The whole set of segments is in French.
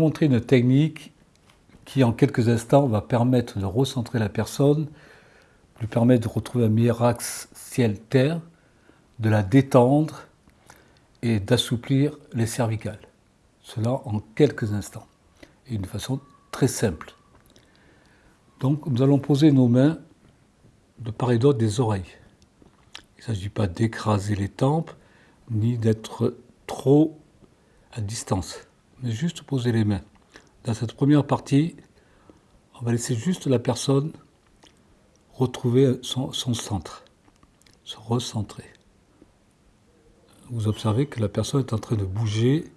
Montrer une technique qui, en quelques instants, va permettre de recentrer la personne, lui permettre de retrouver un meilleur axe ciel-terre, de la détendre et d'assouplir les cervicales. Cela en quelques instants et d'une façon très simple. Donc nous allons poser nos mains de part et d'autre des oreilles. Il ne s'agit pas d'écraser les tempes ni d'être trop à distance, mais juste poser les mains. Dans cette première partie, on va laisser juste la personne retrouver son, son centre, se recentrer vous observez que la personne est en train de bouger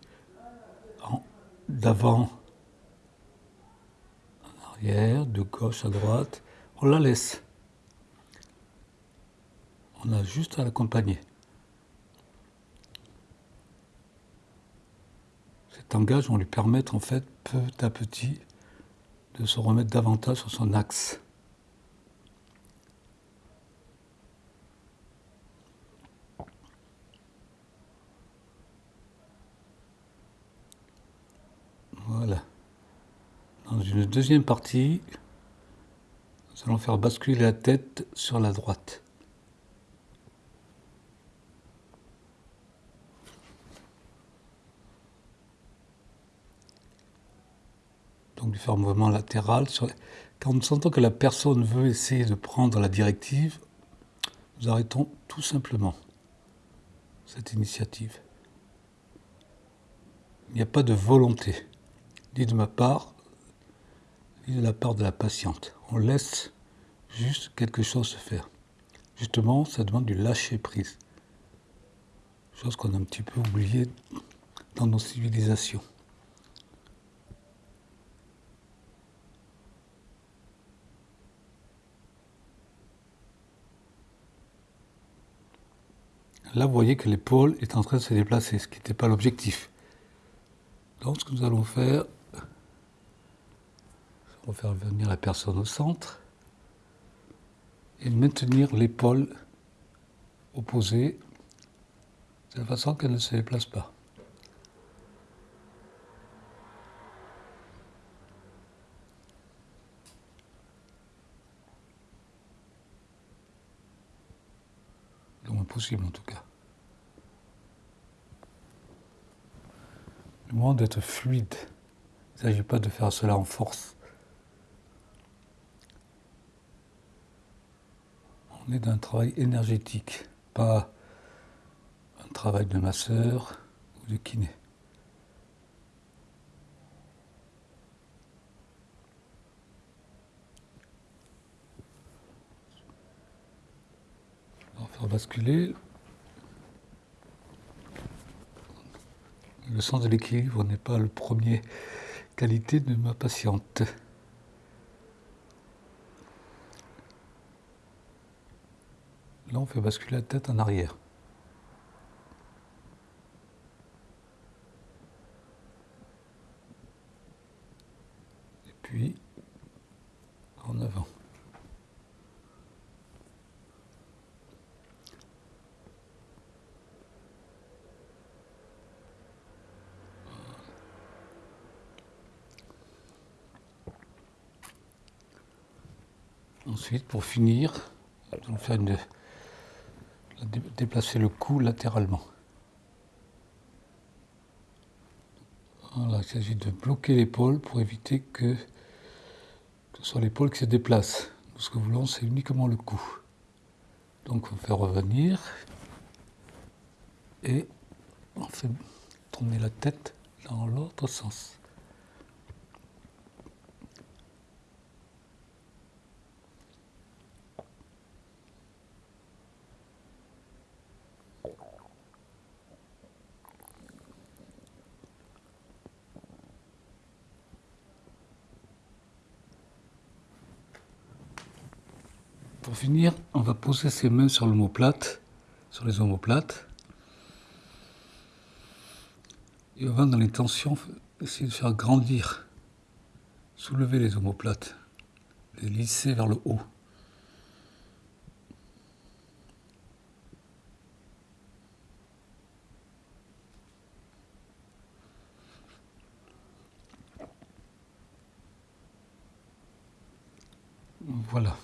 d'avant en arrière, de gauche à droite. On la laisse. On a juste à l'accompagner. Cet engagement va lui permettre en fait petit à petit de se remettre davantage sur son axe. Voilà. Dans une deuxième partie, nous allons faire basculer la tête sur la droite. Donc du faire un mouvement latéral. Quand nous sentons que la personne veut essayer de prendre la directive, nous arrêtons tout simplement cette initiative. Il n'y a pas de volonté ni de ma part, ni de la part de la patiente. On laisse juste quelque chose se faire. Justement, ça demande du lâcher prise. Chose qu'on a un petit peu oublié dans nos civilisations. Là, vous voyez que l'épaule est en train de se déplacer, ce qui n'était pas l'objectif. Donc, ce que nous allons faire, on va faire venir la personne au centre et maintenir l'épaule opposée de façon qu'elle ne se déplace pas. Le moins possible en tout cas. Le moins d'être fluide. Il ne s'agit pas de faire cela en force. on est d'un travail énergétique, pas un travail de masseur ou de kiné. Le sens de l'équilibre n'est pas le premier qualité de ma patiente. Là, on fait basculer la tête en arrière. Et puis, en avant. Ensuite, pour finir, nous allons faire une déplacer le cou latéralement. Voilà, il s'agit de bloquer l'épaule pour éviter que ce soit l'épaule qui se déplace. ce que nous voulons, c'est uniquement le cou. Donc on fait revenir et on fait tourner la tête dans l'autre sens. Pour finir, on va poser ses mains sur l'omoplate, sur les omoplates. Et on va dans les tensions essayer de faire grandir, soulever les omoplates, les lisser vers le haut. Voilà.